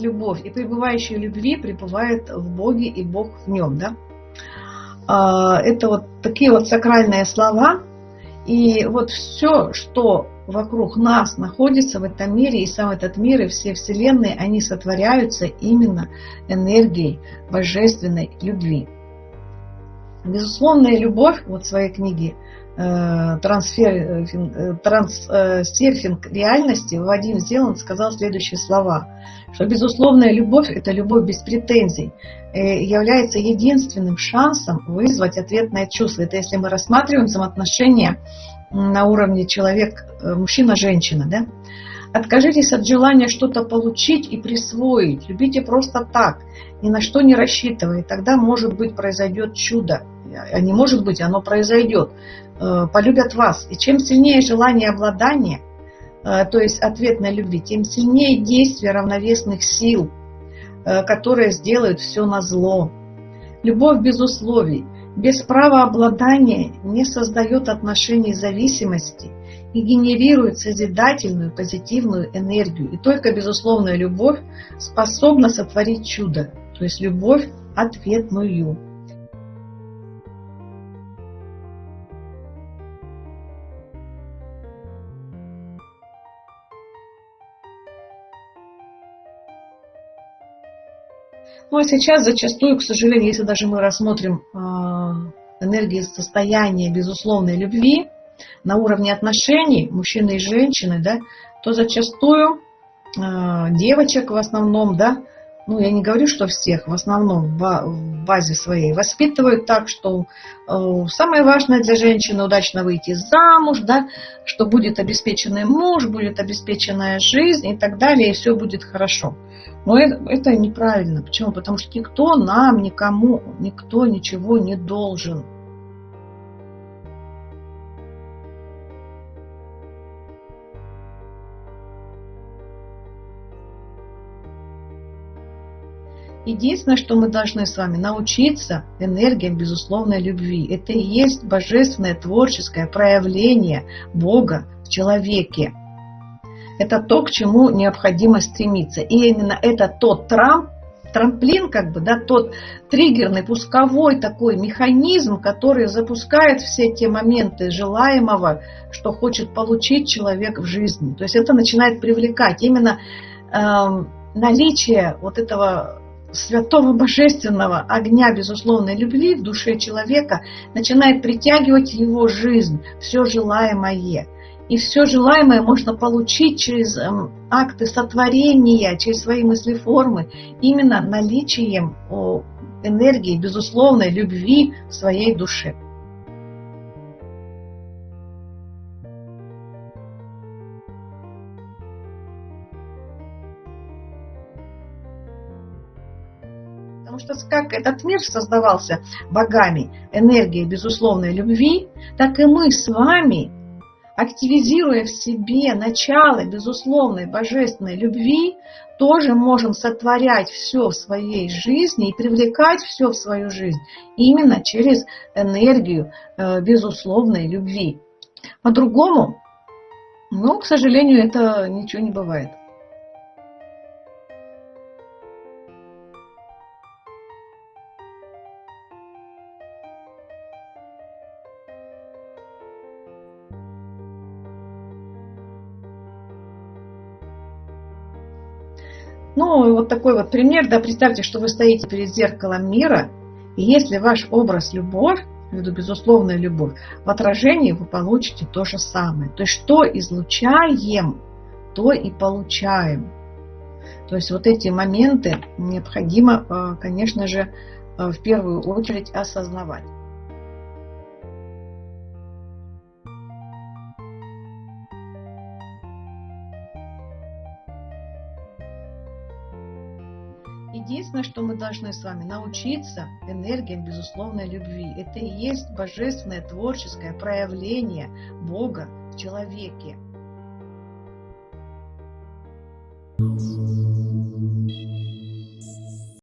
любовь, и пребывающий в любви пребывает в Боге, и Бог в нем. Да? А, это вот такие вот сакральные слова. И вот все, что вокруг нас находится в этом мире, и сам этот мир, и все вселенные, они сотворяются именно энергией божественной любви. Безусловная любовь, вот своей книге э, трансфер, э, трансерфинг реальности Вадим Зеланд сказал следующие слова, что безусловная любовь – это любовь без претензий, э, является единственным шансом вызвать ответное чувство. Это если мы рассматриваем взаимоотношения на уровне человек, мужчина-женщина, да? Откажитесь от желания что-то получить и присвоить. Любите просто так, ни на что не рассчитывая. Тогда, может быть, произойдет чудо. А не может быть, оно произойдет. Э, полюбят вас. И чем сильнее желание обладания, э, то есть ответной любви, тем сильнее действие равновесных сил, э, которые сделают все на зло. Любовь без условий, без права обладания не создает отношений зависимости – и генерирует созидательную, позитивную энергию. И только безусловная любовь способна сотворить чудо, то есть любовь ответную. Ну а сейчас зачастую, к сожалению, если даже мы рассмотрим э, энергии состояния безусловной любви, на уровне отношений мужчины и женщины, да, то зачастую э, девочек в основном, да, ну я не говорю, что всех, в основном в базе своей воспитывают так, что э, самое важное для женщины удачно выйти замуж, да, что будет обеспеченный муж, будет обеспеченная жизнь и так далее, и все будет хорошо. Но это, это неправильно. Почему? Потому что никто нам, никому, никто ничего не должен. Единственное, что мы должны с вами научиться энергиям безусловной любви. Это и есть божественное творческое проявление Бога в человеке. Это то, к чему необходимо стремиться. И именно это тот трамп, трамплин, как бы, да, тот триггерный, пусковой такой механизм, который запускает все те моменты желаемого, что хочет получить человек в жизни. То есть это начинает привлекать именно э, наличие вот этого святого божественного огня безусловной любви в душе человека начинает притягивать его жизнь, все желаемое. И все желаемое можно получить через эм, акты сотворения, через свои мысли-формы, именно наличием энергии безусловной любви в своей душе. Потому что как этот мир создавался богами, энергией безусловной любви, так и мы с вами, активизируя в себе начало безусловной божественной любви, тоже можем сотворять все в своей жизни и привлекать все в свою жизнь именно через энергию э, безусловной любви. По-другому, ну, к сожалению, это ничего не бывает. Ну, вот такой вот пример, да, представьте, что вы стоите перед зеркалом мира, и если ваш образ любовь, виду безусловная любовь, в отражении вы получите то же самое. То есть что излучаем, то и получаем. То есть вот эти моменты необходимо, э, конечно же, э, в первую очередь осознавать. Единственное, что мы должны с вами научиться энергиям безусловной любви. Это и есть божественное творческое проявление Бога в человеке.